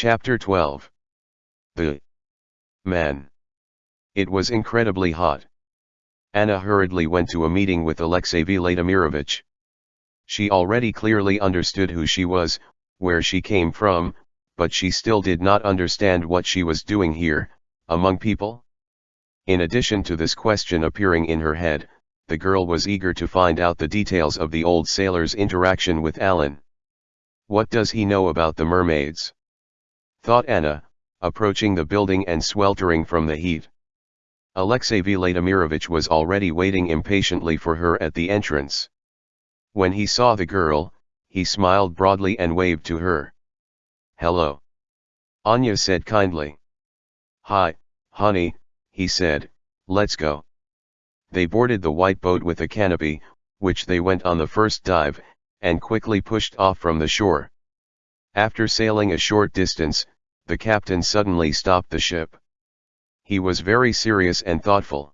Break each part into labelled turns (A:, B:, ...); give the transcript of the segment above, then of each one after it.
A: Chapter 12 The Man. It was incredibly hot. Anna hurriedly went to a meeting with Alexey Vladimirovich. She already clearly understood who she was, where she came from, but she still did not understand what she was doing here, among people. In addition to this question appearing in her head, the girl was eager to find out the details of the old sailor's interaction with Alan. What does he know about the mermaids? Thought Anna, approaching the building and sweltering from the heat. Alexey Vladimirovich was already waiting impatiently for her at the entrance. When he saw the girl, he smiled broadly and waved to her. Hello. Anya said kindly. Hi, honey, he said, let's go. They boarded the white boat with a canopy, which they went on the first dive, and quickly pushed off from the shore. After sailing a short distance, the captain suddenly stopped the ship. He was very serious and thoughtful.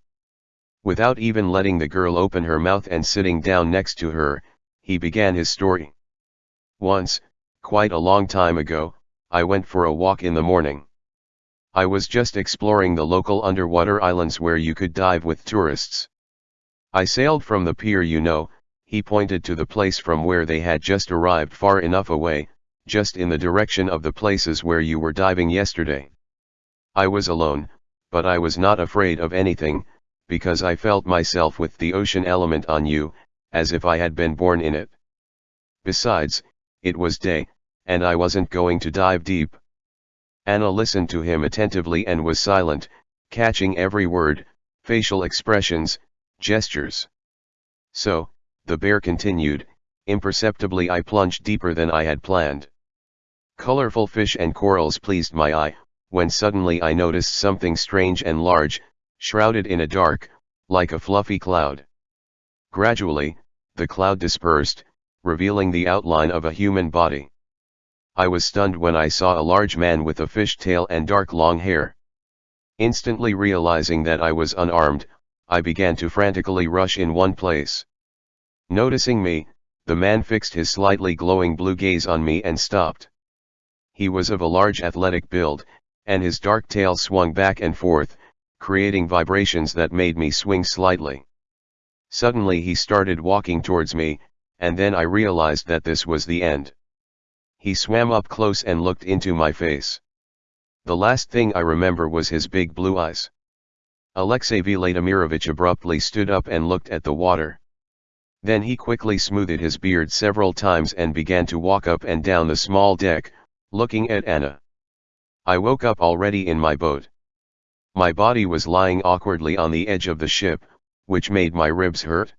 A: Without even letting the girl open her mouth and sitting down next to her, he began his story. Once, quite a long time ago, I went for a walk in the morning. I was just exploring the local underwater islands where you could dive with tourists. I sailed from the pier you know, he pointed to the place from where they had just arrived far enough away, just in the direction of the places where you were diving yesterday. I was alone, but I was not afraid of anything, because I felt myself with the ocean element on you, as if I had been born in it. Besides, it was day, and I wasn't going to dive deep. Anna listened to him attentively and was silent, catching every word, facial expressions, gestures. So, the bear continued, imperceptibly I plunged deeper than I had planned. Colorful fish and corals pleased my eye, when suddenly I noticed something strange and large, shrouded in a dark, like a fluffy cloud. Gradually, the cloud dispersed, revealing the outline of a human body. I was stunned when I saw a large man with a fish tail and dark long hair. Instantly realizing that I was unarmed, I began to frantically rush in one place. Noticing me, the man fixed his slightly glowing blue gaze on me and stopped. He was of a large athletic build, and his dark tail swung back and forth, creating vibrations that made me swing slightly. Suddenly he started walking towards me, and then I realized that this was the end. He swam up close and looked into my face. The last thing I remember was his big blue eyes. Alexey Vladimirovich abruptly stood up and looked at the water. Then he quickly smoothed his beard several times and began to walk up and down the small deck, looking at Anna. I woke up already in my boat. My body was lying awkwardly on the edge of the ship, which made my ribs hurt.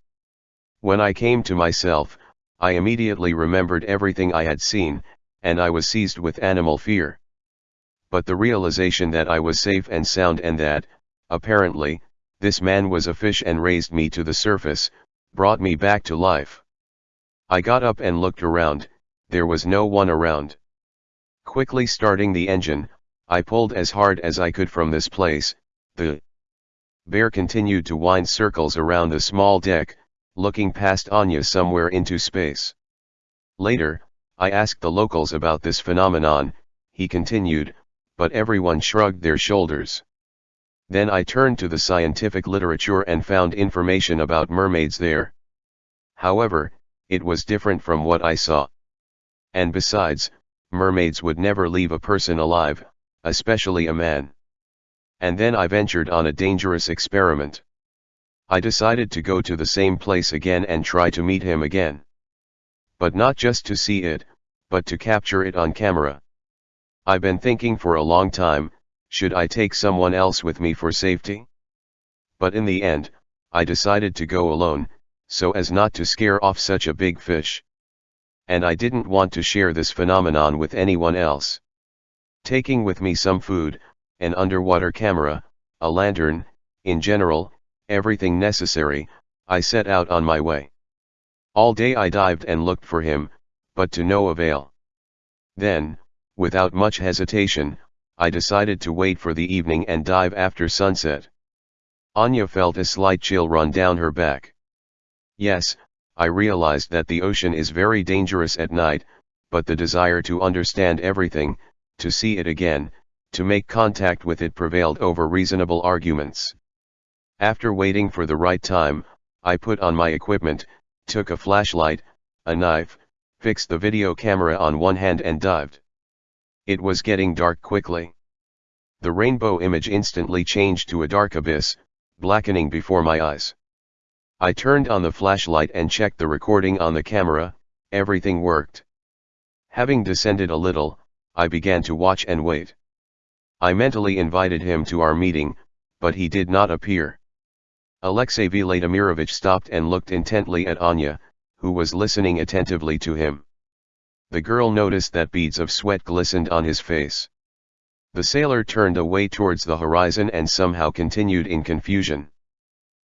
A: When I came to myself, I immediately remembered everything I had seen, and I was seized with animal fear. But the realization that I was safe and sound and that, apparently, this man was a fish and raised me to the surface, brought me back to life. I got up and looked around, there was no one around. Quickly starting the engine, I pulled as hard as I could from this place, the bear continued to wind circles around the small deck, looking past Anya somewhere into space. Later, I asked the locals about this phenomenon, he continued, but everyone shrugged their shoulders. Then I turned to the scientific literature and found information about mermaids there. However, it was different from what I saw. And besides, mermaids would never leave a person alive, especially a man. And then I ventured on a dangerous experiment. I decided to go to the same place again and try to meet him again. But not just to see it, but to capture it on camera. I've been thinking for a long time, should I take someone else with me for safety? But in the end, I decided to go alone, so as not to scare off such a big fish. And I didn't want to share this phenomenon with anyone else. Taking with me some food, an underwater camera, a lantern, in general, everything necessary, I set out on my way. All day I dived and looked for him, but to no avail. Then, without much hesitation, I decided to wait for the evening and dive after sunset. Anya felt a slight chill run down her back. Yes, I realized that the ocean is very dangerous at night, but the desire to understand everything, to see it again, to make contact with it prevailed over reasonable arguments. After waiting for the right time, I put on my equipment, took a flashlight, a knife, fixed the video camera on one hand and dived. It was getting dark quickly. The rainbow image instantly changed to a dark abyss, blackening before my eyes. I turned on the flashlight and checked the recording on the camera, everything worked. Having descended a little, I began to watch and wait. I mentally invited him to our meeting, but he did not appear. Alexey Vladimirovich stopped and looked intently at Anya, who was listening attentively to him. The girl noticed that beads of sweat glistened on his face. The sailor turned away towards the horizon and somehow continued in confusion.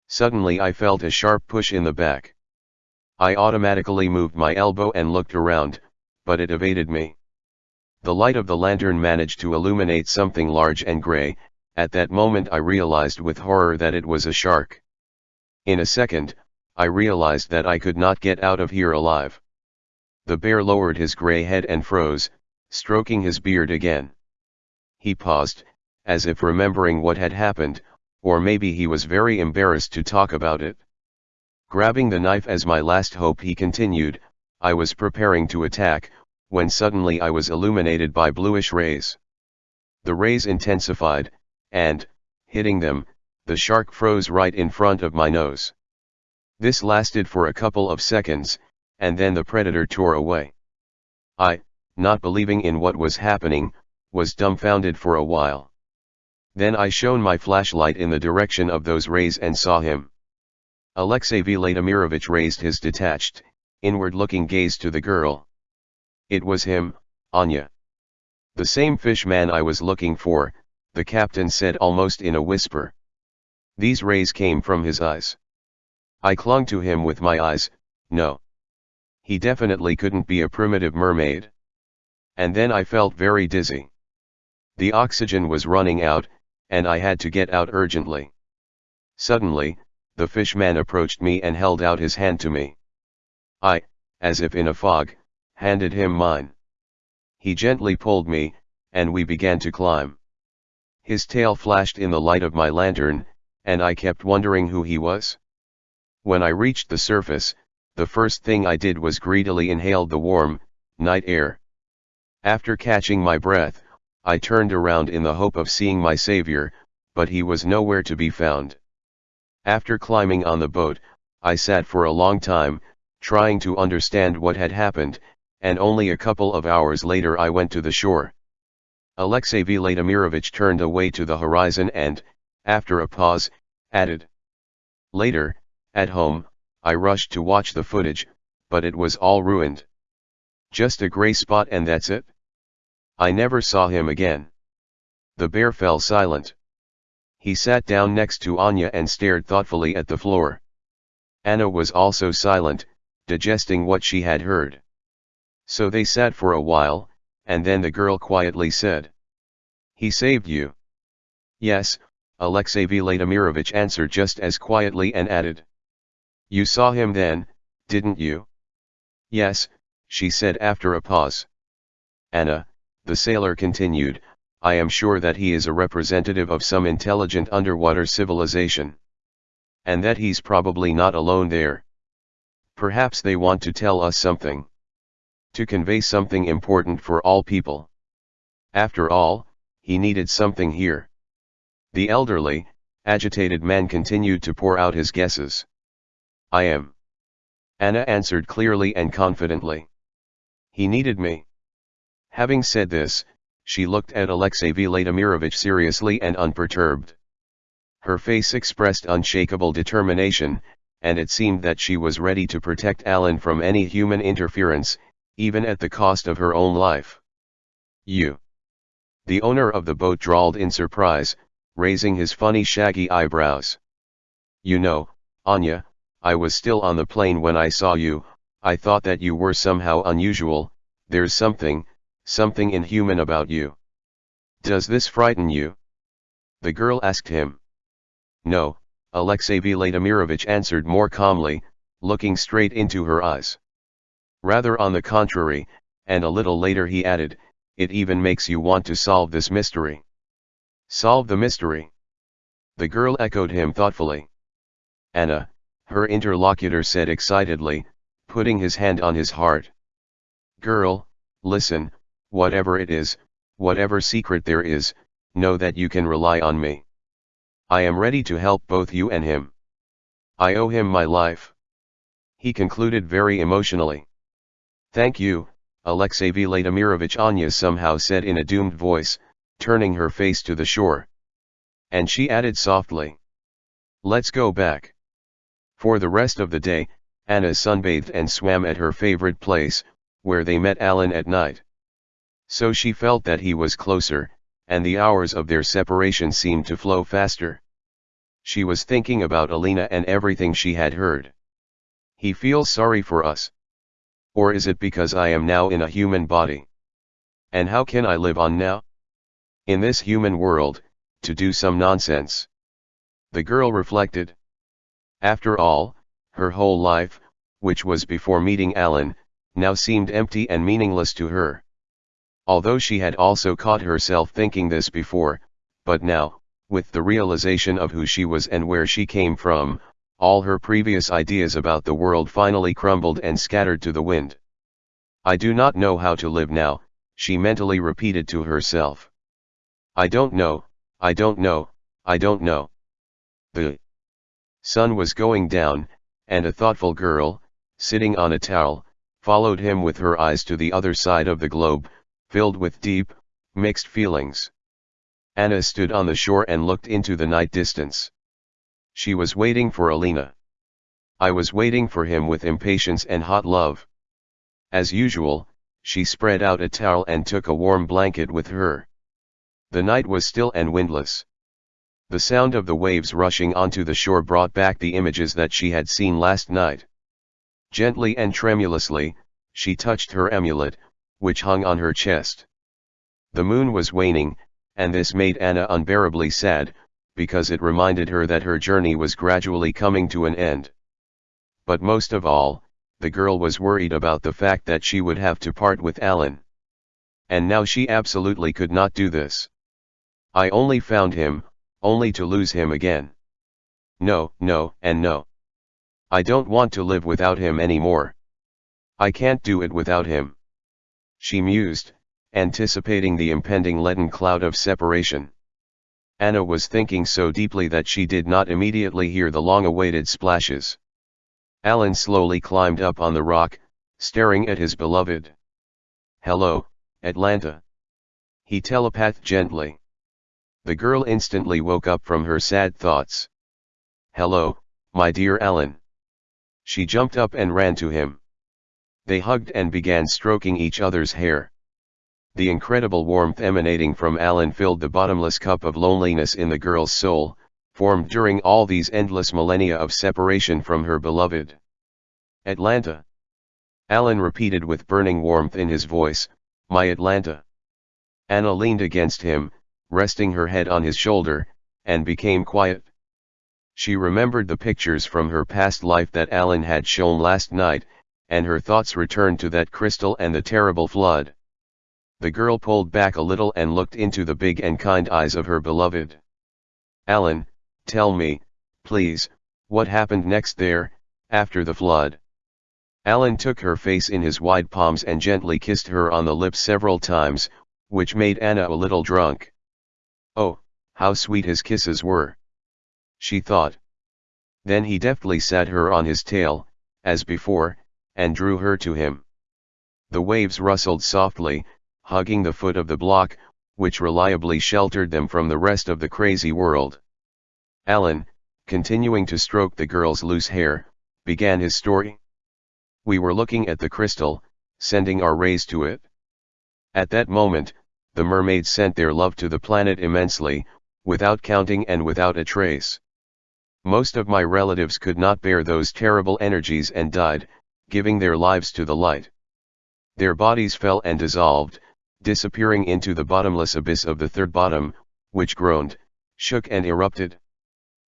A: Suddenly I felt a sharp push in the back. I automatically moved my elbow and looked around, but it evaded me. The light of the lantern managed to illuminate something large and grey, at that moment I realized with horror that it was a shark. In a second, I realized that I could not get out of here alive. The bear lowered his grey head and froze, stroking his beard again. He paused, as if remembering what had happened, or maybe he was very embarrassed to talk about it. Grabbing the knife as my last hope he continued, I was preparing to attack, when suddenly I was illuminated by bluish rays. The rays intensified, and, hitting them, the shark froze right in front of my nose. This lasted for a couple of seconds, and then the predator tore away. I, not believing in what was happening, was dumbfounded for a while. Then I shone my flashlight in the direction of those rays and saw him. Alexey Vladimirovich raised his detached, inward-looking gaze to the girl. It was him, Anya. The same fish man I was looking for, the captain said almost in a whisper. These rays came from his eyes. I clung to him with my eyes, no. He definitely couldn't be a primitive mermaid. And then I felt very dizzy. The oxygen was running out, and I had to get out urgently. Suddenly, the fishman approached me and held out his hand to me. I, as if in a fog, handed him mine. He gently pulled me, and we began to climb. His tail flashed in the light of my lantern, and I kept wondering who he was. When I reached the surface, the first thing I did was greedily inhaled the warm, night air. After catching my breath, I turned around in the hope of seeing my savior, but he was nowhere to be found. After climbing on the boat, I sat for a long time, trying to understand what had happened, and only a couple of hours later I went to the shore. Alexey Vladimirovich turned away to the horizon and, after a pause, added. Later, at home, I rushed to watch the footage, but it was all ruined. Just a grey spot and that's it? I never saw him again. The bear fell silent. He sat down next to Anya and stared thoughtfully at the floor. Anna was also silent, digesting what she had heard. So they sat for a while, and then the girl quietly said. He saved you. Yes, Alexey Vladimirovich answered just as quietly and added. You saw him then, didn't you? Yes, she said after a pause. Anna, the sailor continued, I am sure that he is a representative of some intelligent underwater civilization. And that he's probably not alone there. Perhaps they want to tell us something to convey something important for all people. After all, he needed something here. The elderly, agitated man continued to pour out his guesses. I am. Anna answered clearly and confidently. He needed me. Having said this, she looked at Alexey Vladimirovich seriously and unperturbed. Her face expressed unshakable determination, and it seemed that she was ready to protect Alan from any human interference, even at the cost of her own life. You. The owner of the boat drawled in surprise, raising his funny shaggy eyebrows. You know, Anya, I was still on the plane when I saw you, I thought that you were somehow unusual, there's something, something inhuman about you. Does this frighten you? The girl asked him. No, Alexey Vladimirovich answered more calmly, looking straight into her eyes. Rather on the contrary, and a little later he added, it even makes you want to solve this mystery. Solve the mystery. The girl echoed him thoughtfully. Anna, her interlocutor said excitedly, putting his hand on his heart. Girl, listen, whatever it is, whatever secret there is, know that you can rely on me. I am ready to help both you and him. I owe him my life. He concluded very emotionally. Thank you, Alexey Vladimirovich Anya somehow said in a doomed voice, turning her face to the shore. And she added softly. Let's go back. For the rest of the day, Anna sunbathed and swam at her favorite place, where they met Alan at night. So she felt that he was closer, and the hours of their separation seemed to flow faster. She was thinking about Alina and everything she had heard. He feels sorry for us. Or is it because I am now in a human body? And how can I live on now? In this human world, to do some nonsense. The girl reflected. After all, her whole life, which was before meeting Alan, now seemed empty and meaningless to her. Although she had also caught herself thinking this before, but now, with the realization of who she was and where she came from, all her previous ideas about the world finally crumbled and scattered to the wind. I do not know how to live now, she mentally repeated to herself. I don't know, I don't know, I don't know. The sun was going down, and a thoughtful girl, sitting on a towel, followed him with her eyes to the other side of the globe, filled with deep, mixed feelings. Anna stood on the shore and looked into the night distance. She was waiting for Alina. I was waiting for him with impatience and hot love. As usual, she spread out a towel and took a warm blanket with her. The night was still and windless. The sound of the waves rushing onto the shore brought back the images that she had seen last night. Gently and tremulously, she touched her amulet, which hung on her chest. The moon was waning, and this made Anna unbearably sad, because it reminded her that her journey was gradually coming to an end. But most of all, the girl was worried about the fact that she would have to part with Alan. And now she absolutely could not do this. I only found him, only to lose him again. No, no, and no. I don't want to live without him anymore. I can't do it without him she mused, anticipating the impending leaden cloud of separation. Anna was thinking so deeply that she did not immediately hear the long-awaited splashes. Alan slowly climbed up on the rock, staring at his beloved. Hello, Atlanta. He telepathed gently. The girl instantly woke up from her sad thoughts. Hello, my dear Alan. She jumped up and ran to him. They hugged and began stroking each other's hair. The incredible warmth emanating from Alan filled the bottomless cup of loneliness in the girl's soul, formed during all these endless millennia of separation from her beloved. Atlanta. Alan repeated with burning warmth in his voice, My Atlanta. Anna leaned against him, resting her head on his shoulder, and became quiet. She remembered the pictures from her past life that Alan had shown last night, and her thoughts returned to that crystal and the terrible flood. The girl pulled back a little and looked into the big and kind eyes of her beloved. Alan, tell me, please, what happened next there, after the flood? Alan took her face in his wide palms and gently kissed her on the lips several times, which made Anna a little drunk. Oh, how sweet his kisses were! She thought. Then he deftly sat her on his tail, as before, and drew her to him. The waves rustled softly, hugging the foot of the block, which reliably sheltered them from the rest of the crazy world. Alan, continuing to stroke the girl's loose hair, began his story. We were looking at the crystal, sending our rays to it. At that moment, the mermaids sent their love to the planet immensely, without counting and without a trace. Most of my relatives could not bear those terrible energies and died, giving their lives to the light. Their bodies fell and dissolved, disappearing into the bottomless abyss of the third bottom, which groaned, shook and erupted.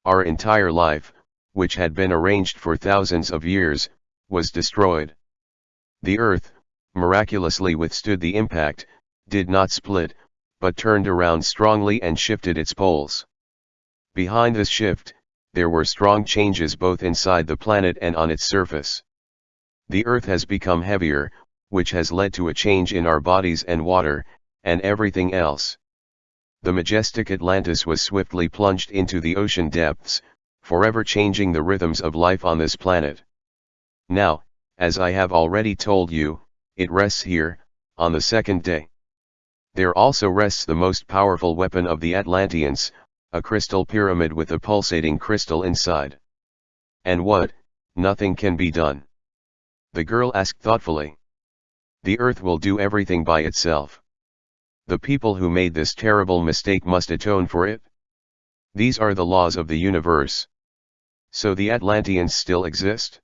A: Our entire life, which had been arranged for thousands of years, was destroyed. The earth, miraculously withstood the impact, did not split, but turned around strongly and shifted its poles. Behind this shift, there were strong changes both inside the planet and on its surface. The Earth has become heavier, which has led to a change in our bodies and water, and everything else. The majestic Atlantis was swiftly plunged into the ocean depths, forever changing the rhythms of life on this planet. Now, as I have already told you, it rests here, on the second day. There also rests the most powerful weapon of the Atlanteans, a crystal pyramid with a pulsating crystal inside. And what, nothing can be done. The girl asked thoughtfully. The earth will do everything by itself. The people who made this terrible mistake must atone for it. These are the laws of the universe. So the Atlanteans still exist?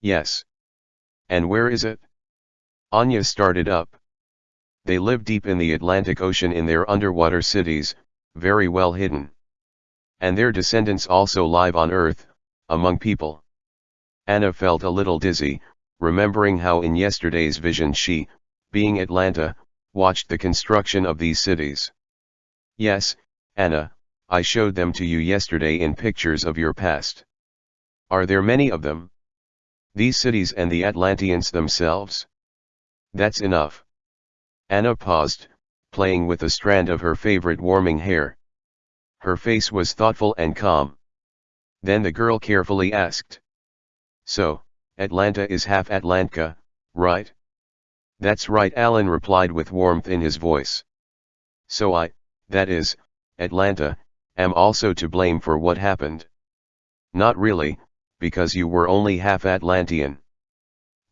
A: Yes. And where is it? Anya started up. They live deep in the Atlantic Ocean in their underwater cities, very well hidden. And their descendants also live on Earth, among people. Anna felt a little dizzy, remembering how in yesterday's vision she, being Atlanta, watched the construction of these cities. Yes, Anna, I showed them to you yesterday in pictures of your past. Are there many of them? These cities and the Atlanteans themselves? That's enough. Anna paused, playing with a strand of her favorite warming hair. Her face was thoughtful and calm. Then the girl carefully asked. So, Atlanta is half Atlantka, right? That's right Alan replied with warmth in his voice. So I, that is, Atlanta, am also to blame for what happened. Not really, because you were only half Atlantean.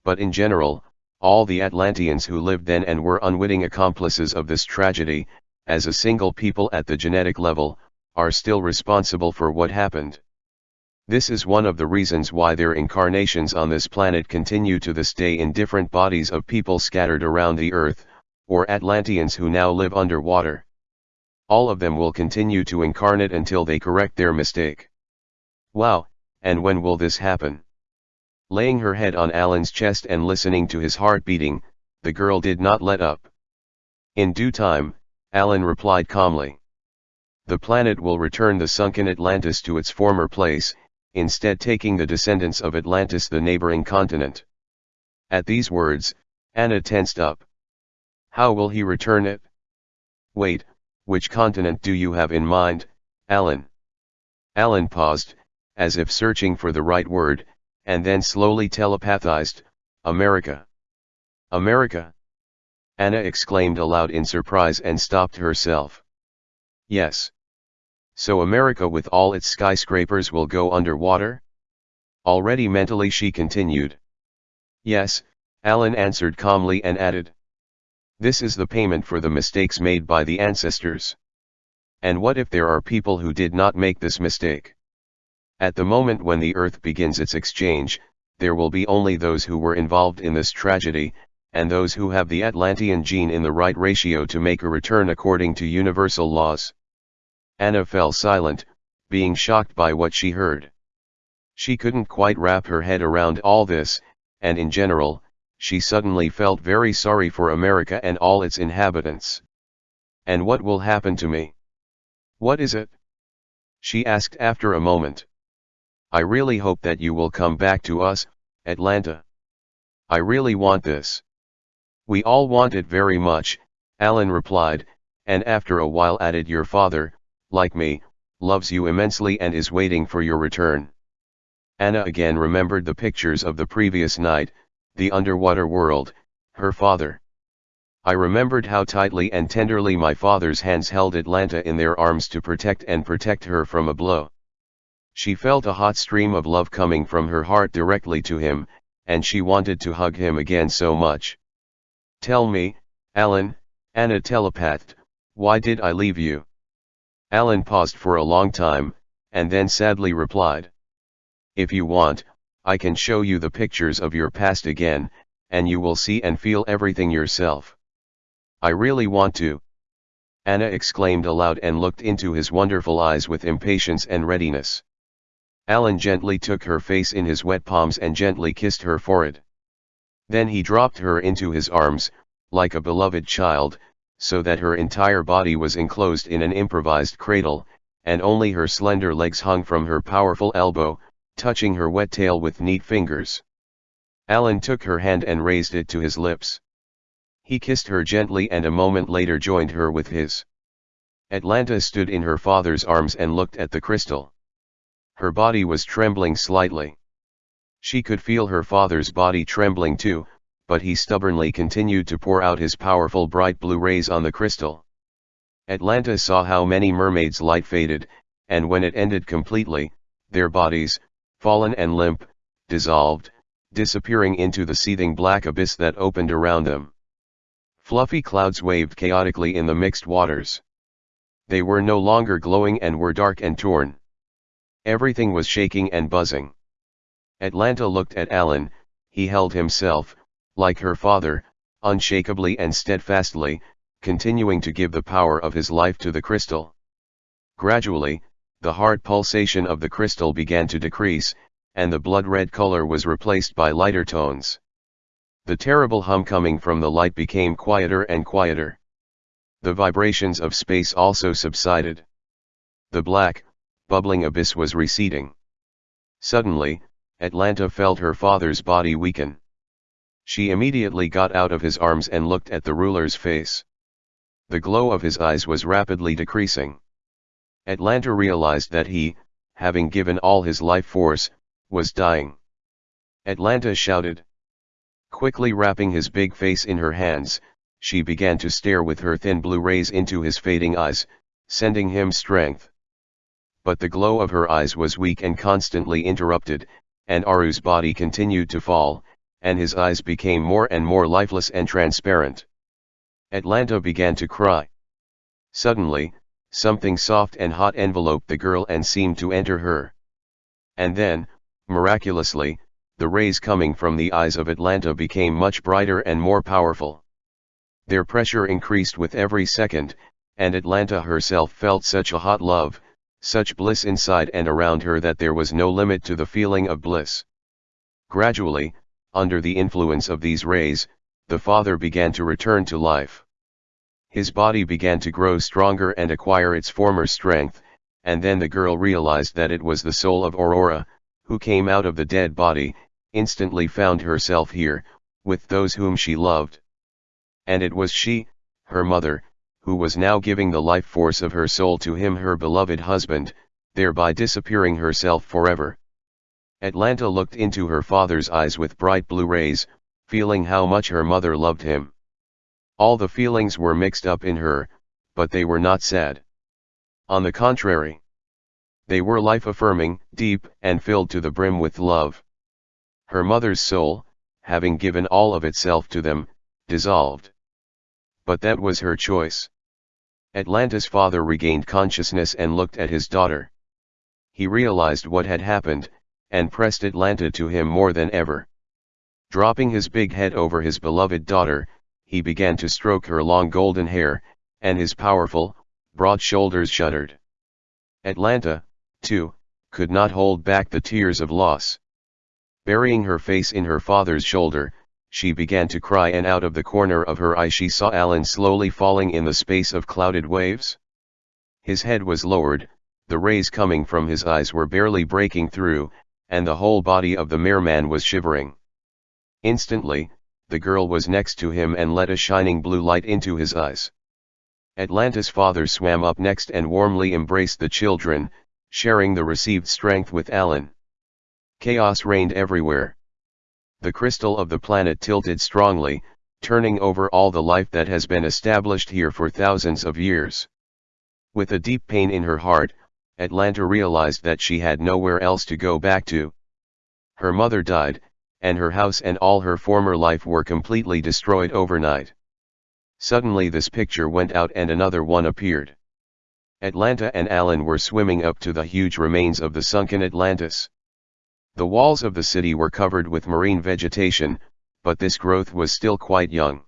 A: But in general, all the Atlanteans who lived then and were unwitting accomplices of this tragedy, as a single people at the genetic level, are still responsible for what happened. This is one of the reasons why their incarnations on this planet continue to this day in different bodies of people scattered around the earth, or Atlanteans who now live underwater. All of them will continue to incarnate until they correct their mistake. Wow, and when will this happen? Laying her head on Alan's chest and listening to his heart beating, the girl did not let up. In due time, Alan replied calmly. The planet will return the sunken Atlantis to its former place, instead taking the descendants of Atlantis the neighboring continent. At these words, Anna tensed up. How will he return it? Wait, which continent do you have in mind, Alan? Alan paused, as if searching for the right word, and then slowly telepathized, America. America? Anna exclaimed aloud in surprise and stopped herself. Yes. So America with all its skyscrapers will go underwater? Already mentally she continued. Yes, Alan answered calmly and added. This is the payment for the mistakes made by the ancestors. And what if there are people who did not make this mistake? At the moment when the Earth begins its exchange, there will be only those who were involved in this tragedy, and those who have the Atlantean gene in the right ratio to make a return according to universal laws. Anna fell silent, being shocked by what she heard. She couldn't quite wrap her head around all this, and in general, she suddenly felt very sorry for America and all its inhabitants. And what will happen to me? What is it? She asked after a moment. I really hope that you will come back to us, Atlanta. I really want this. We all want it very much, Alan replied, and after a while added your father, like me, loves you immensely and is waiting for your return. Anna again remembered the pictures of the previous night, the underwater world, her father. I remembered how tightly and tenderly my father's hands held Atlanta in their arms to protect and protect her from a blow. She felt a hot stream of love coming from her heart directly to him, and she wanted to hug him again so much. Tell me, Alan, Anna telepathed, why did I leave you? Alan paused for a long time, and then sadly replied. If you want, I can show you the pictures of your past again, and you will see and feel everything yourself. I really want to. Anna exclaimed aloud and looked into his wonderful eyes with impatience and readiness. Alan gently took her face in his wet palms and gently kissed her forehead. Then he dropped her into his arms, like a beloved child, so that her entire body was enclosed in an improvised cradle, and only her slender legs hung from her powerful elbow, touching her wet tail with neat fingers. Alan took her hand and raised it to his lips. He kissed her gently and a moment later joined her with his. Atlanta stood in her father's arms and looked at the crystal. Her body was trembling slightly. She could feel her father's body trembling too, but he stubbornly continued to pour out his powerful bright blue rays on the crystal. Atlanta saw how many mermaids' light faded, and when it ended completely, their bodies, fallen and limp, dissolved, disappearing into the seething black abyss that opened around them. Fluffy clouds waved chaotically in the mixed waters. They were no longer glowing and were dark and torn. Everything was shaking and buzzing. Atlanta looked at Alan, he held himself, like her father, unshakably and steadfastly, continuing to give the power of his life to the crystal. Gradually, the heart pulsation of the crystal began to decrease, and the blood-red color was replaced by lighter tones. The terrible hum coming from the light became quieter and quieter. The vibrations of space also subsided. The black, bubbling abyss was receding. Suddenly, Atlanta felt her father's body weaken. She immediately got out of his arms and looked at the ruler's face. The glow of his eyes was rapidly decreasing. Atlanta realized that he, having given all his life force, was dying. Atlanta shouted. Quickly wrapping his big face in her hands, she began to stare with her thin blue rays into his fading eyes, sending him strength. But the glow of her eyes was weak and constantly interrupted, and Aru's body continued to fall, and his eyes became more and more lifeless and transparent. Atlanta began to cry. Suddenly, something soft and hot enveloped the girl and seemed to enter her. And then, miraculously, the rays coming from the eyes of Atlanta became much brighter and more powerful. Their pressure increased with every second, and Atlanta herself felt such a hot love, such bliss inside and around her that there was no limit to the feeling of bliss. Gradually, under the influence of these rays, the father began to return to life. His body began to grow stronger and acquire its former strength, and then the girl realized that it was the soul of Aurora, who came out of the dead body, instantly found herself here, with those whom she loved. And it was she, her mother, who was now giving the life force of her soul to him her beloved husband, thereby disappearing herself forever. Atlanta looked into her father's eyes with bright blue rays, feeling how much her mother loved him. All the feelings were mixed up in her, but they were not sad. On the contrary. They were life-affirming, deep, and filled to the brim with love. Her mother's soul, having given all of itself to them, dissolved. But that was her choice. Atlanta's father regained consciousness and looked at his daughter. He realized what had happened, and pressed Atlanta to him more than ever. Dropping his big head over his beloved daughter, he began to stroke her long golden hair, and his powerful, broad shoulders shuddered. Atlanta, too, could not hold back the tears of loss. Burying her face in her father's shoulder, she began to cry and out of the corner of her eye she saw Alan slowly falling in the space of clouded waves. His head was lowered, the rays coming from his eyes were barely breaking through, and the whole body of the merman was shivering. Instantly, the girl was next to him and let a shining blue light into his eyes. Atlanta's father swam up next and warmly embraced the children, sharing the received strength with Alan. Chaos reigned everywhere. The crystal of the planet tilted strongly, turning over all the life that has been established here for thousands of years. With a deep pain in her heart, Atlanta realized that she had nowhere else to go back to. Her mother died, and her house and all her former life were completely destroyed overnight. Suddenly this picture went out and another one appeared. Atlanta and Alan were swimming up to the huge remains of the sunken Atlantis. The walls of the city were covered with marine vegetation, but this growth was still quite young.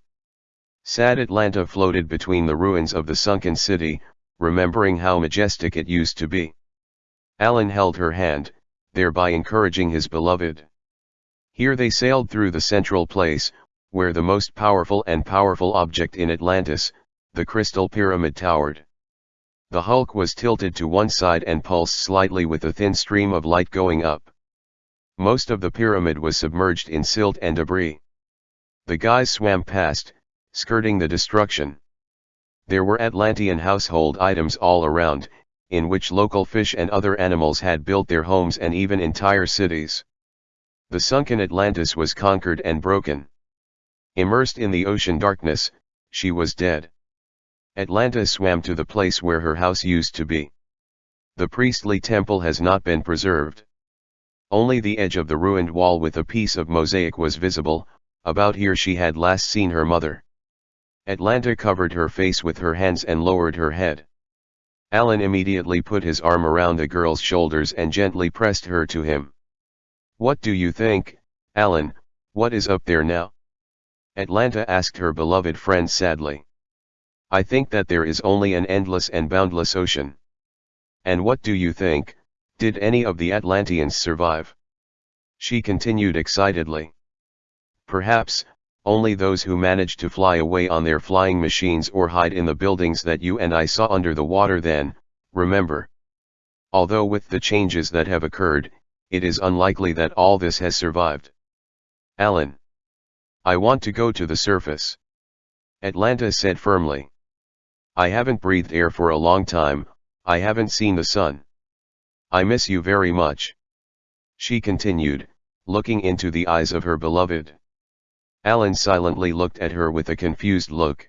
A: Sad Atlanta floated between the ruins of the sunken city, remembering how majestic it used to be. Alan held her hand, thereby encouraging his beloved. Here they sailed through the central place, where the most powerful and powerful object in Atlantis, the crystal pyramid towered. The hulk was tilted to one side and pulsed slightly with a thin stream of light going up. Most of the pyramid was submerged in silt and debris. The guys swam past, skirting the destruction. There were Atlantean household items all around, in which local fish and other animals had built their homes and even entire cities. The sunken Atlantis was conquered and broken. Immersed in the ocean darkness, she was dead. Atlanta swam to the place where her house used to be. The priestly temple has not been preserved. Only the edge of the ruined wall with a piece of mosaic was visible, about here she had last seen her mother. Atlanta covered her face with her hands and lowered her head. Alan immediately put his arm around the girl's shoulders and gently pressed her to him. What do you think, Alan, what is up there now? Atlanta asked her beloved friend sadly. I think that there is only an endless and boundless ocean. And what do you think, did any of the Atlanteans survive? She continued excitedly. Perhaps, only those who managed to fly away on their flying machines or hide in the buildings that you and I saw under the water then, remember. Although with the changes that have occurred, it is unlikely that all this has survived. Alan. I want to go to the surface. Atlanta said firmly. I haven't breathed air for a long time, I haven't seen the sun. I miss you very much. She continued, looking into the eyes of her beloved. Alan silently looked at her with a confused look.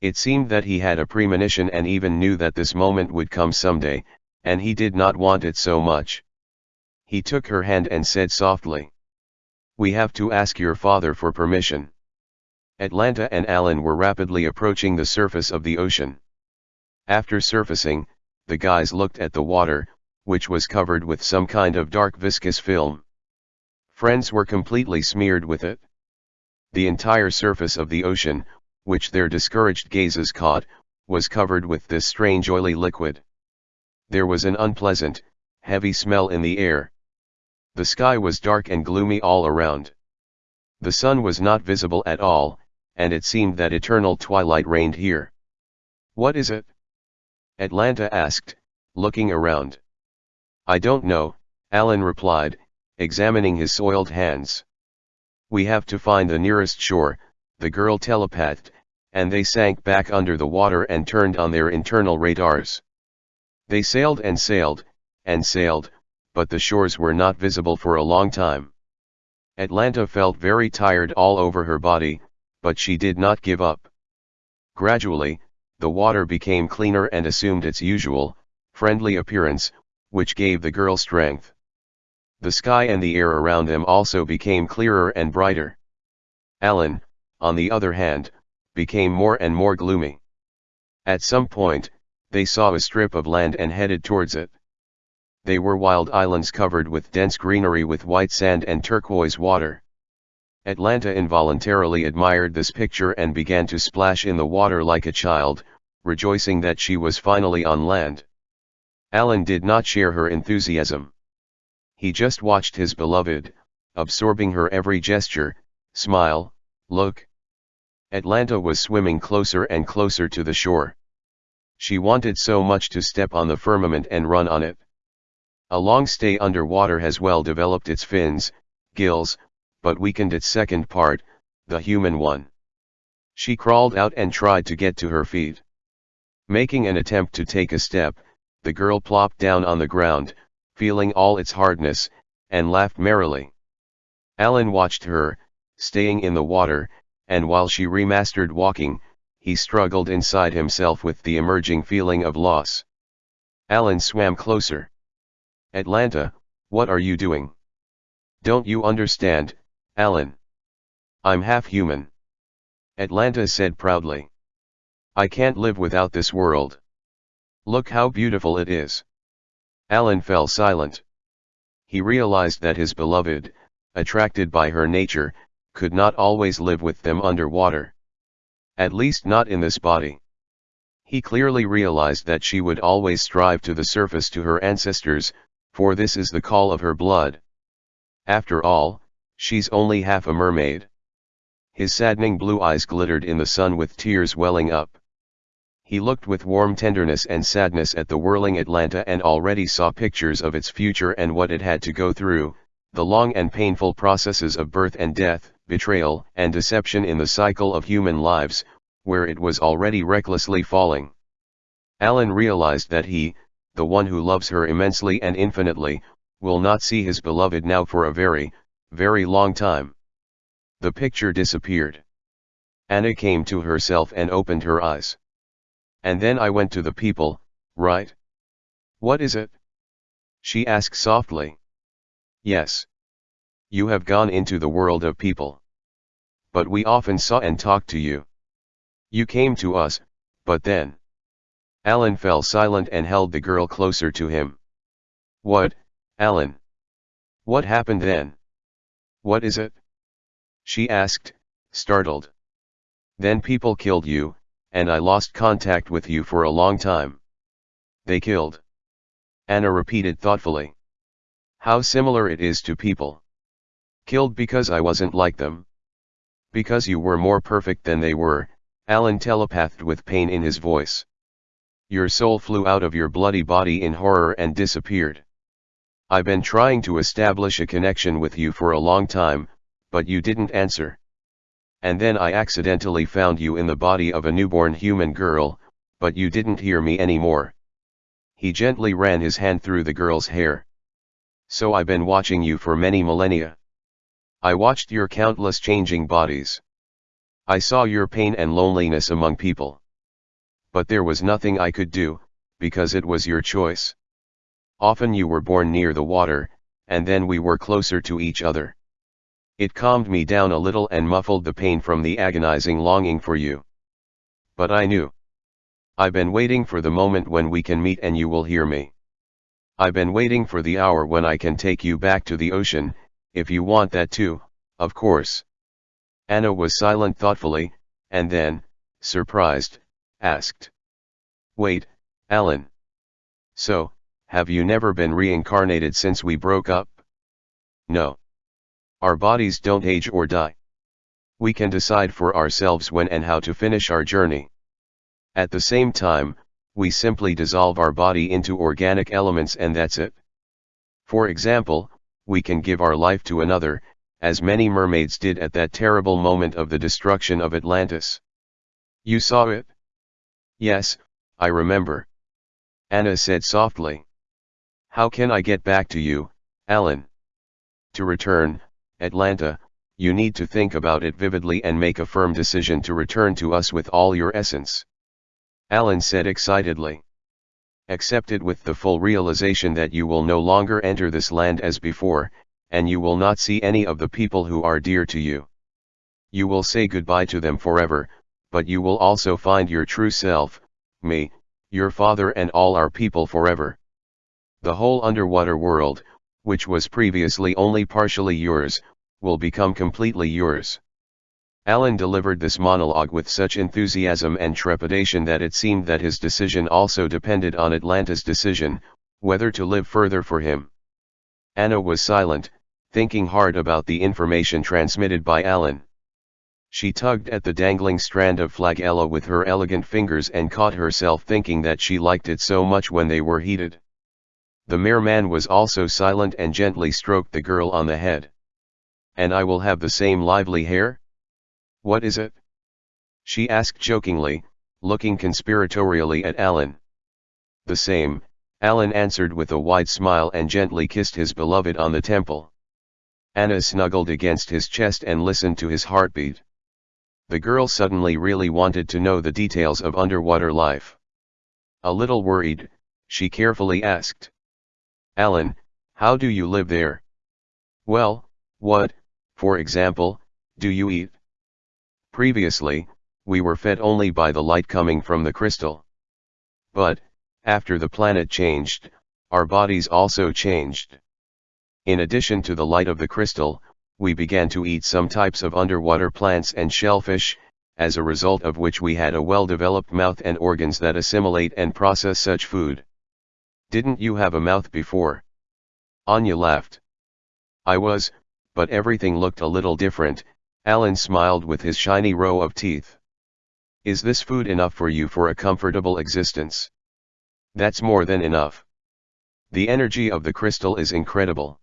A: It seemed that he had a premonition and even knew that this moment would come someday, and he did not want it so much. He took her hand and said softly. We have to ask your father for permission. Atlanta and Alan were rapidly approaching the surface of the ocean. After surfacing, the guys looked at the water, which was covered with some kind of dark viscous film. Friends were completely smeared with it. The entire surface of the ocean, which their discouraged gazes caught, was covered with this strange oily liquid. There was an unpleasant, heavy smell in the air. The sky was dark and gloomy all around. The sun was not visible at all, and it seemed that eternal twilight reigned here. What is it? Atlanta asked, looking around. I don't know, Alan replied, examining his soiled hands. We have to find the nearest shore, the girl telepathed, and they sank back under the water and turned on their internal radars. They sailed and sailed, and sailed, but the shores were not visible for a long time. Atlanta felt very tired all over her body, but she did not give up. Gradually, the water became cleaner and assumed its usual, friendly appearance, which gave the girl strength. The sky and the air around them also became clearer and brighter. Alan, on the other hand, became more and more gloomy. At some point, they saw a strip of land and headed towards it. They were wild islands covered with dense greenery with white sand and turquoise water. Atlanta involuntarily admired this picture and began to splash in the water like a child, rejoicing that she was finally on land. Alan did not share her enthusiasm. He just watched his beloved, absorbing her every gesture, smile, look. Atlanta was swimming closer and closer to the shore. She wanted so much to step on the firmament and run on it. A long stay underwater has well developed its fins, gills, but weakened its second part, the human one. She crawled out and tried to get to her feet. Making an attempt to take a step, the girl plopped down on the ground, feeling all its hardness, and laughed merrily. Alan watched her, staying in the water, and while she remastered walking, he struggled inside himself with the emerging feeling of loss. Alan swam closer. Atlanta, what are you doing? Don't you understand, Alan. I'm half human. Atlanta said proudly. I can't live without this world. Look how beautiful it is. Alan fell silent. He realized that his beloved, attracted by her nature, could not always live with them underwater. At least not in this body. He clearly realized that she would always strive to the surface to her ancestors, for this is the call of her blood. After all, She's only half a mermaid. His saddening blue eyes glittered in the sun with tears welling up. He looked with warm tenderness and sadness at the whirling Atlanta and already saw pictures of its future and what it had to go through, the long and painful processes of birth and death, betrayal and deception in the cycle of human lives, where it was already recklessly falling. Alan realized that he, the one who loves her immensely and infinitely, will not see his beloved now for a very, very long time. The picture disappeared. Anna came to herself and opened her eyes. And then I went to the people, right? What is it? She asked softly. Yes. You have gone into the world of people. But we often saw and talked to you. You came to us, but then. Alan fell silent and held the girl closer to him. What, Alan? What happened then? What is it? She asked, startled. Then people killed you, and I lost contact with you for a long time. They killed. Anna repeated thoughtfully. How similar it is to people. Killed because I wasn't like them. Because you were more perfect than they were, Alan telepathed with pain in his voice. Your soul flew out of your bloody body in horror and disappeared. I've been trying to establish a connection with you for a long time, but you didn't answer. And then I accidentally found you in the body of a newborn human girl, but you didn't hear me anymore. He gently ran his hand through the girl's hair. So I've been watching you for many millennia. I watched your countless changing bodies. I saw your pain and loneliness among people. But there was nothing I could do, because it was your choice. Often you were born near the water, and then we were closer to each other. It calmed me down a little and muffled the pain from the agonizing longing for you. But I knew. I've been waiting for the moment when we can meet and you will hear me. I've been waiting for the hour when I can take you back to the ocean, if you want that too, of course. Anna was silent thoughtfully, and then, surprised, asked. Wait, Alan. So, have you never been reincarnated since we broke up? No. Our bodies don't age or die. We can decide for ourselves when and how to finish our journey. At the same time, we simply dissolve our body into organic elements and that's it. For example, we can give our life to another, as many mermaids did at that terrible moment of the destruction of Atlantis. You saw it? Yes, I remember. Anna said softly. How can I get back to you, Alan? To return, Atlanta, you need to think about it vividly and make a firm decision to return to us with all your essence. Alan said excitedly. Accept it with the full realization that you will no longer enter this land as before, and you will not see any of the people who are dear to you. You will say goodbye to them forever, but you will also find your true self, me, your father and all our people forever. The whole underwater world, which was previously only partially yours, will become completely yours. Alan delivered this monologue with such enthusiasm and trepidation that it seemed that his decision also depended on Atlanta's decision, whether to live further for him. Anna was silent, thinking hard about the information transmitted by Alan. She tugged at the dangling strand of flagella with her elegant fingers and caught herself thinking that she liked it so much when they were heated. The merman was also silent and gently stroked the girl on the head. And I will have the same lively hair? What is it? She asked jokingly, looking conspiratorially at Alan. The same, Alan answered with a wide smile and gently kissed his beloved on the temple. Anna snuggled against his chest and listened to his heartbeat. The girl suddenly really wanted to know the details of underwater life. A little worried, she carefully asked. Alan, how do you live there? Well, what, for example, do you eat? Previously, we were fed only by the light coming from the crystal. But, after the planet changed, our bodies also changed. In addition to the light of the crystal, we began to eat some types of underwater plants and shellfish, as a result of which we had a well-developed mouth and organs that assimilate and process such food. Didn't you have a mouth before? Anya laughed. I was, but everything looked a little different, Alan smiled with his shiny row of teeth. Is this food enough for you for a comfortable existence? That's more than enough. The energy of the crystal is incredible.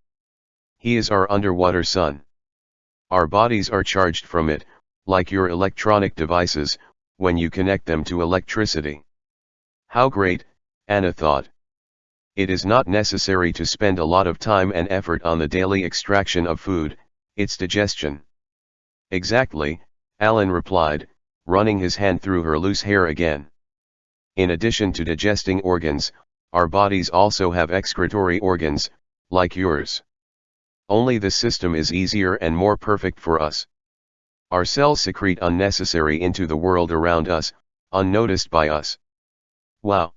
A: He is our underwater sun. Our bodies are charged from it, like your electronic devices, when you connect them to electricity. How great, Anna thought. It is not necessary to spend a lot of time and effort on the daily extraction of food, its digestion. Exactly, Alan replied, running his hand through her loose hair again. In addition to digesting organs, our bodies also have excretory organs, like yours. Only the system is easier and more perfect for us. Our cells secrete unnecessary into the world around us, unnoticed by us. Wow!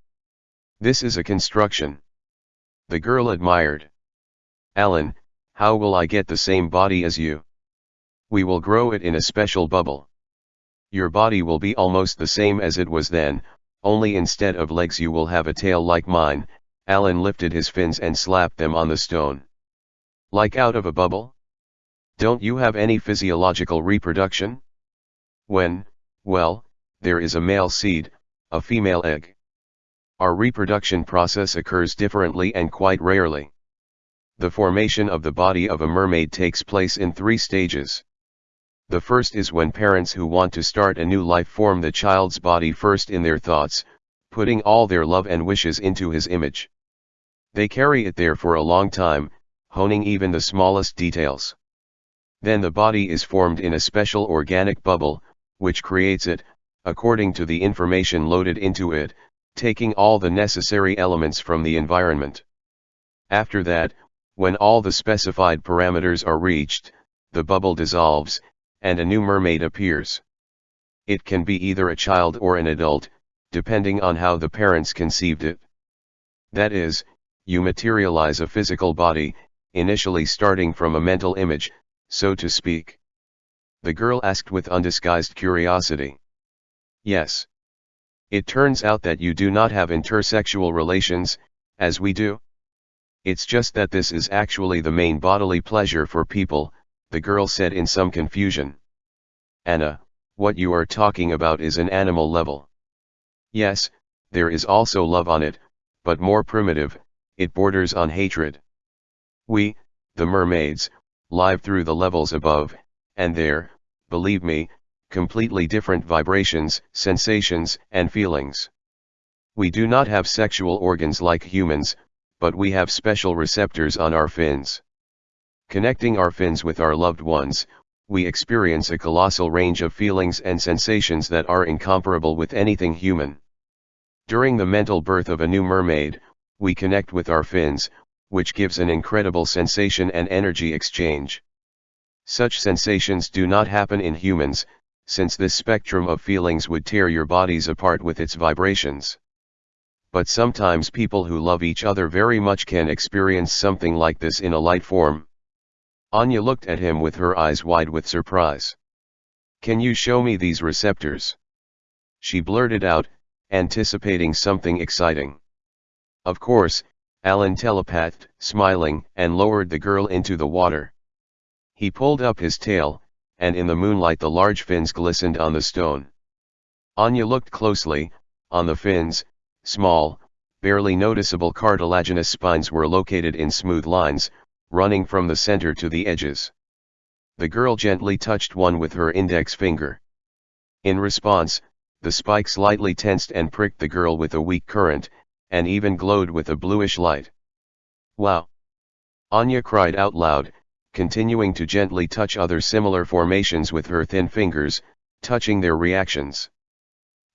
A: This is a construction. The girl admired. Alan, how will I get the same body as you? We will grow it in a special bubble. Your body will be almost the same as it was then, only instead of legs you will have a tail like mine, Alan lifted his fins and slapped them on the stone. Like out of a bubble? Don't you have any physiological reproduction? When, well, there is a male seed, a female egg. Our reproduction process occurs differently and quite rarely. The formation of the body of a mermaid takes place in three stages. The first is when parents who want to start a new life form the child's body first in their thoughts, putting all their love and wishes into his image. They carry it there for a long time, honing even the smallest details. Then the body is formed in a special organic bubble, which creates it, according to the information loaded into it, taking all the necessary elements from the environment. After that, when all the specified parameters are reached, the bubble dissolves, and a new mermaid appears. It can be either a child or an adult, depending on how the parents conceived it. That is, you materialize a physical body, initially starting from a mental image, so to speak. The girl asked with undisguised curiosity. Yes. It turns out that you do not have intersexual relations, as we do. It's just that this is actually the main bodily pleasure for people, the girl said in some confusion. Anna, what you are talking about is an animal level. Yes, there is also love on it, but more primitive, it borders on hatred. We, the mermaids, live through the levels above, and there, believe me, completely different vibrations, sensations, and feelings. We do not have sexual organs like humans, but we have special receptors on our fins. Connecting our fins with our loved ones, we experience a colossal range of feelings and sensations that are incomparable with anything human. During the mental birth of a new mermaid, we connect with our fins, which gives an incredible sensation and energy exchange. Such sensations do not happen in humans, since this spectrum of feelings would tear your bodies apart with its vibrations. But sometimes people who love each other very much can experience something like this in a light form. Anya looked at him with her eyes wide with surprise. Can you show me these receptors? She blurted out, anticipating something exciting. Of course, Alan telepathed, smiling, and lowered the girl into the water. He pulled up his tail, and in the moonlight the large fins glistened on the stone. Anya looked closely, on the fins, small, barely noticeable cartilaginous spines were located in smooth lines, running from the center to the edges. The girl gently touched one with her index finger. In response, the spike slightly tensed and pricked the girl with a weak current, and even glowed with a bluish light. Wow! Anya cried out loud, continuing to gently touch other similar formations with her thin fingers, touching their reactions.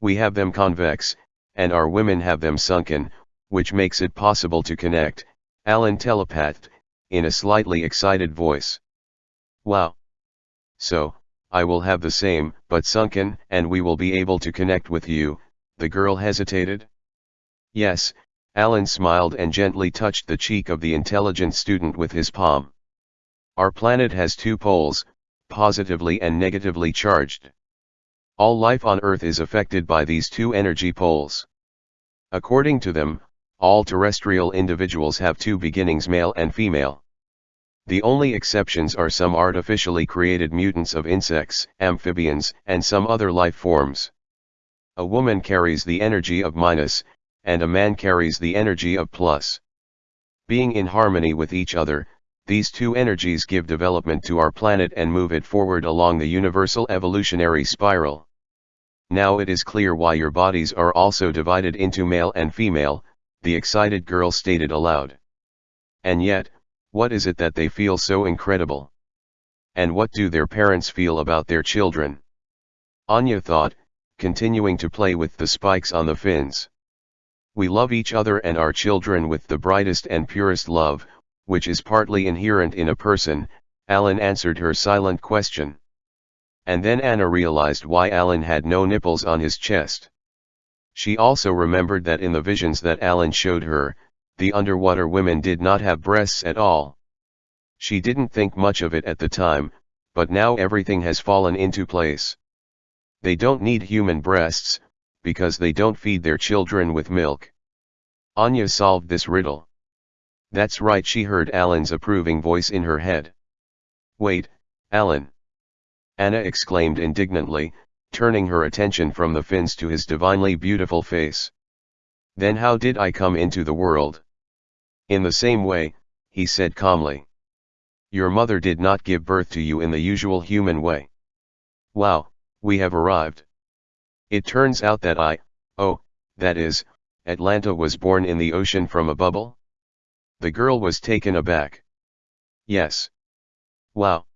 A: We have them convex, and our women have them sunken, which makes it possible to connect, Alan telepathed, in a slightly excited voice. Wow! So, I will have the same, but sunken, and we will be able to connect with you, the girl hesitated. Yes, Alan smiled and gently touched the cheek of the intelligent student with his palm. Our planet has two poles, positively and negatively charged. All life on Earth is affected by these two energy poles. According to them, all terrestrial individuals have two beginnings male and female. The only exceptions are some artificially created mutants of insects, amphibians, and some other life forms. A woman carries the energy of minus, and a man carries the energy of plus. Being in harmony with each other, these two energies give development to our planet and move it forward along the universal evolutionary spiral. Now it is clear why your bodies are also divided into male and female, the excited girl stated aloud. And yet, what is it that they feel so incredible? And what do their parents feel about their children? Anya thought, continuing to play with the spikes on the fins. We love each other and our children with the brightest and purest love, which is partly inherent in a person, Alan answered her silent question. And then Anna realized why Alan had no nipples on his chest. She also remembered that in the visions that Alan showed her, the underwater women did not have breasts at all. She didn't think much of it at the time, but now everything has fallen into place. They don't need human breasts, because they don't feed their children with milk. Anya solved this riddle. That's right she heard Alan's approving voice in her head. Wait, Alan. Anna exclaimed indignantly, turning her attention from the fins to his divinely beautiful face. Then how did I come into the world? In the same way, he said calmly. Your mother did not give birth to you in the usual human way. Wow, we have arrived. It turns out that I, oh, that is, Atlanta was born in the ocean from a bubble? The girl was taken aback. Yes. Wow.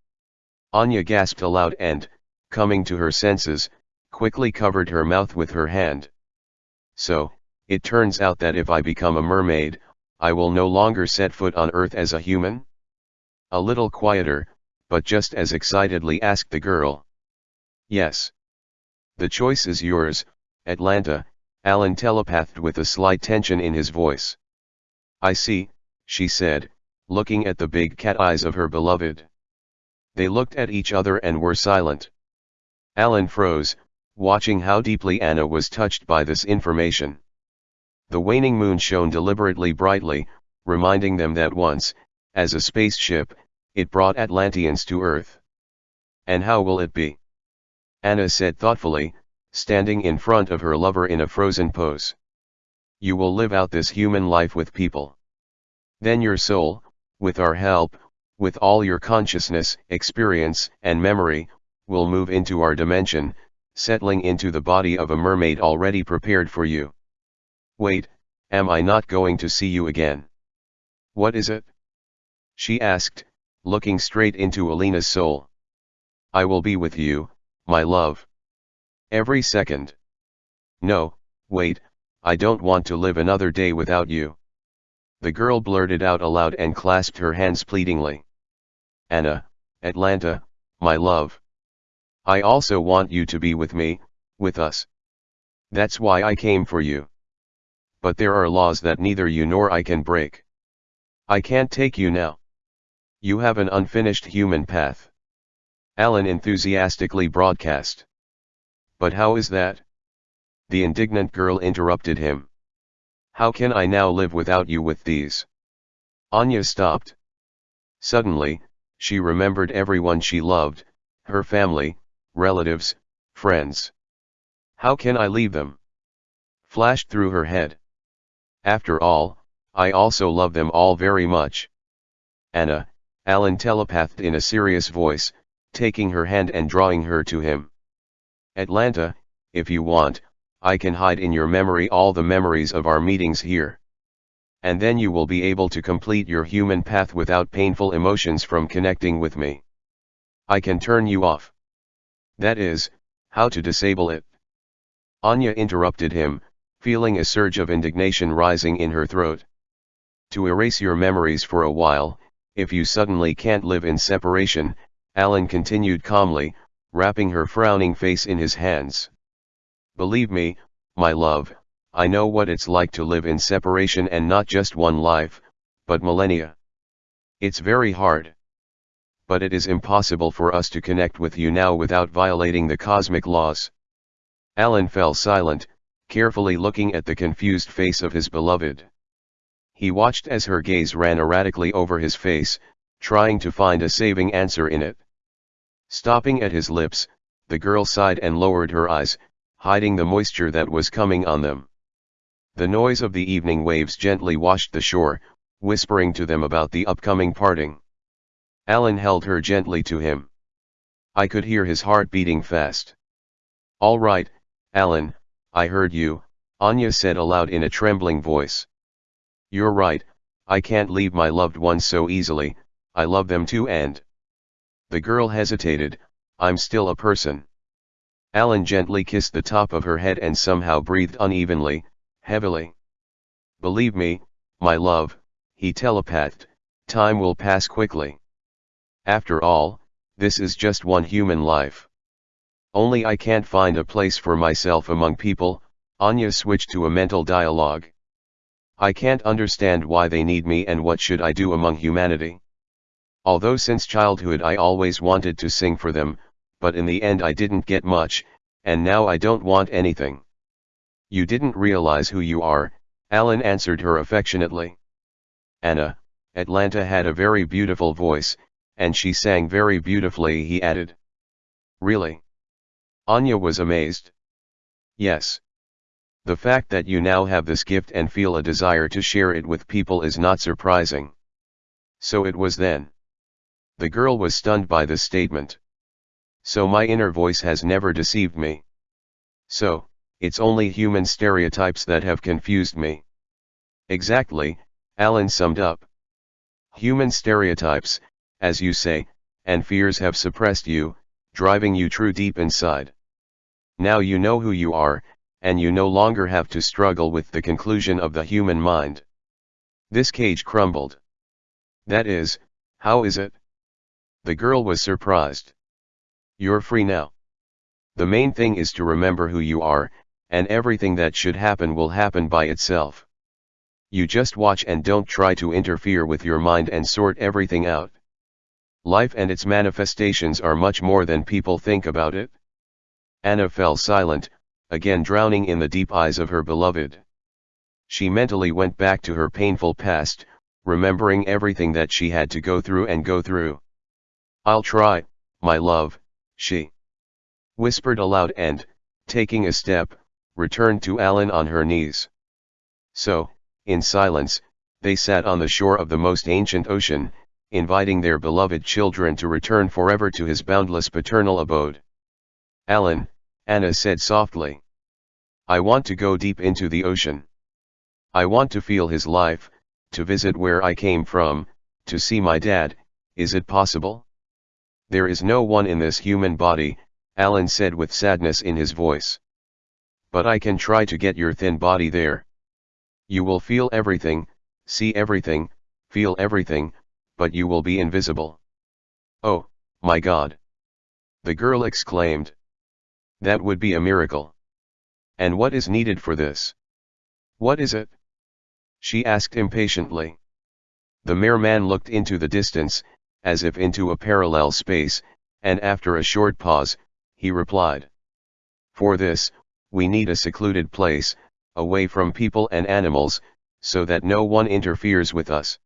A: Anya gasped aloud and, coming to her senses, quickly covered her mouth with her hand. So, it turns out that if I become a mermaid, I will no longer set foot on earth as a human? A little quieter, but just as excitedly asked the girl. Yes. The choice is yours, Atlanta, Alan telepathed with a slight tension in his voice. I see, she said, looking at the big cat eyes of her beloved. They looked at each other and were silent. Alan froze, watching how deeply Anna was touched by this information. The waning moon shone deliberately brightly, reminding them that once, as a spaceship, it brought Atlanteans to Earth. And how will it be? Anna said thoughtfully, standing in front of her lover in a frozen pose. You will live out this human life with people. Then your soul, with our help, with all your consciousness, experience, and memory, will move into our dimension, settling into the body of a mermaid already prepared for you. Wait, am I not going to see you again? What is it? She asked, looking straight into Alina's soul. I will be with you, my love. Every second. No, wait, I don't want to live another day without you. The girl blurted out aloud and clasped her hands pleadingly. Anna, Atlanta, my love. I also want you to be with me, with us. That's why I came for you. But there are laws that neither you nor I can break. I can't take you now. You have an unfinished human path. Alan enthusiastically broadcast. But how is that? The indignant girl interrupted him. How can I now live without you with these? Anya stopped. Suddenly, she remembered everyone she loved, her family, relatives, friends. How can I leave them? Flashed through her head. After all, I also love them all very much. Anna, Alan telepathed in a serious voice, taking her hand and drawing her to him. Atlanta, if you want, I can hide in your memory all the memories of our meetings here. And then you will be able to complete your human path without painful emotions from connecting with me. I can turn you off. That is, how to disable it. Anya interrupted him, feeling a surge of indignation rising in her throat. To erase your memories for a while, if you suddenly can't live in separation, Alan continued calmly, wrapping her frowning face in his hands. Believe me, my love, I know what it's like to live in separation and not just one life, but millennia. It's very hard. But it is impossible for us to connect with you now without violating the cosmic laws. Alan fell silent, carefully looking at the confused face of his beloved. He watched as her gaze ran erratically over his face, trying to find a saving answer in it. Stopping at his lips, the girl sighed and lowered her eyes, hiding the moisture that was coming on them. The noise of the evening waves gently washed the shore, whispering to them about the upcoming parting. Alan held her gently to him. I could hear his heart beating fast. All right, Alan, I heard you, Anya said aloud in a trembling voice. You're right, I can't leave my loved ones so easily, I love them too and... The girl hesitated, I'm still a person. Alan gently kissed the top of her head and somehow breathed unevenly, heavily. Believe me, my love, he telepathed, time will pass quickly. After all, this is just one human life. Only I can't find a place for myself among people, Anya switched to a mental dialogue. I can't understand why they need me and what should I do among humanity. Although since childhood I always wanted to sing for them, but in the end I didn't get much, and now I don't want anything. You didn't realize who you are, Alan answered her affectionately. Anna, Atlanta had a very beautiful voice, and she sang very beautifully he added. Really? Anya was amazed. Yes. The fact that you now have this gift and feel a desire to share it with people is not surprising. So it was then. The girl was stunned by this statement. So my inner voice has never deceived me. So, it's only human stereotypes that have confused me. Exactly, Alan summed up. Human stereotypes, as you say, and fears have suppressed you, driving you true deep inside. Now you know who you are, and you no longer have to struggle with the conclusion of the human mind. This cage crumbled. That is, how is it? The girl was surprised. You're free now. The main thing is to remember who you are, and everything that should happen will happen by itself. You just watch and don't try to interfere with your mind and sort everything out. Life and its manifestations are much more than people think about it. Anna fell silent, again drowning in the deep eyes of her beloved. She mentally went back to her painful past, remembering everything that she had to go through and go through. I'll try, my love, she whispered aloud and, taking a step, returned to Alan on her knees. So, in silence, they sat on the shore of the most ancient ocean, inviting their beloved children to return forever to his boundless paternal abode. Alan, Anna said softly. I want to go deep into the ocean. I want to feel his life, to visit where I came from, to see my dad, is it possible? There is no one in this human body, Alan said with sadness in his voice. But I can try to get your thin body there. You will feel everything, see everything, feel everything, but you will be invisible. Oh, my God! The girl exclaimed. That would be a miracle. And what is needed for this? What is it? She asked impatiently. The merman looked into the distance, as if into a parallel space, and after a short pause, he replied. For this, we need a secluded place, away from people and animals, so that no one interferes with us.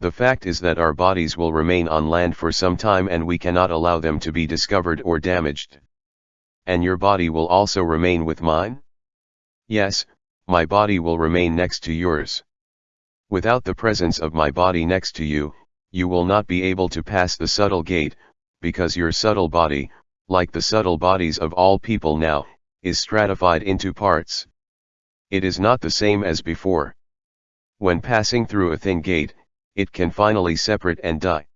A: The fact is that our bodies will remain on land for some time and we cannot allow them to be discovered or damaged. And your body will also remain with mine? Yes, my body will remain next to yours. Without the presence of my body next to you, you will not be able to pass the subtle gate, because your subtle body, like the subtle bodies of all people now, is stratified into parts. It is not the same as before. When passing through a thin gate, it can finally separate and die.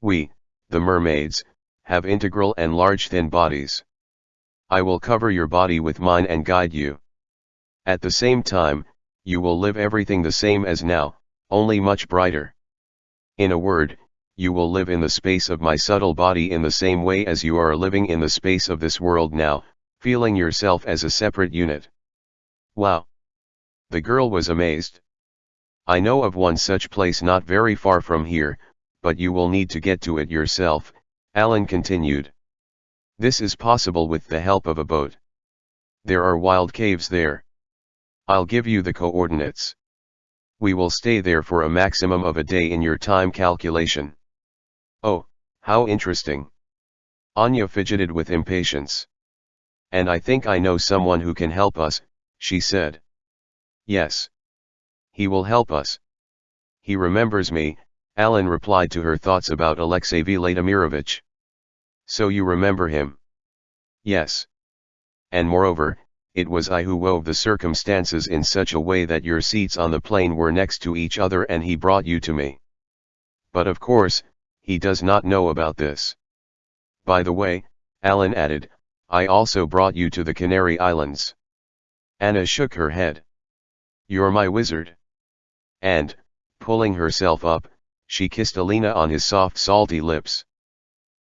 A: We, the mermaids, have integral and large thin bodies. I will cover your body with mine and guide you. At the same time, you will live everything the same as now, only much brighter. In a word, you will live in the space of my subtle body in the same way as you are living in the space of this world now, feeling yourself as a separate unit. Wow! The girl was amazed. I know of one such place not very far from here, but you will need to get to it yourself, Alan continued. This is possible with the help of a boat. There are wild caves there. I'll give you the coordinates. We will stay there for a maximum of a day in your time calculation. Oh, how interesting. Anya fidgeted with impatience. And I think I know someone who can help us, she said. Yes. He will help us. He remembers me, Alan replied to her thoughts about Alexey Vladimirovich. So you remember him? Yes. And moreover, it was I who wove the circumstances in such a way that your seats on the plane were next to each other and he brought you to me. But of course, he does not know about this. By the way, Alan added, I also brought you to the Canary Islands. Anna shook her head. You're my wizard. And, pulling herself up, she kissed Alina on his soft salty lips.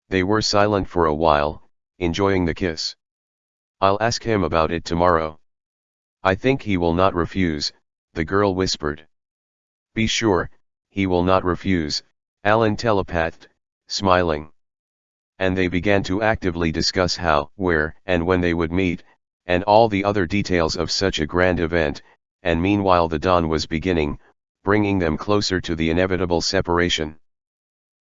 A: They were silent for a while, enjoying the kiss. I'll ask him about it tomorrow. I think he will not refuse, the girl whispered. Be sure, he will not refuse, Alan telepathed, smiling. And they began to actively discuss how, where, and when they would meet, and all the other details of such a grand event, and meanwhile the dawn was beginning, bringing them closer to the inevitable separation.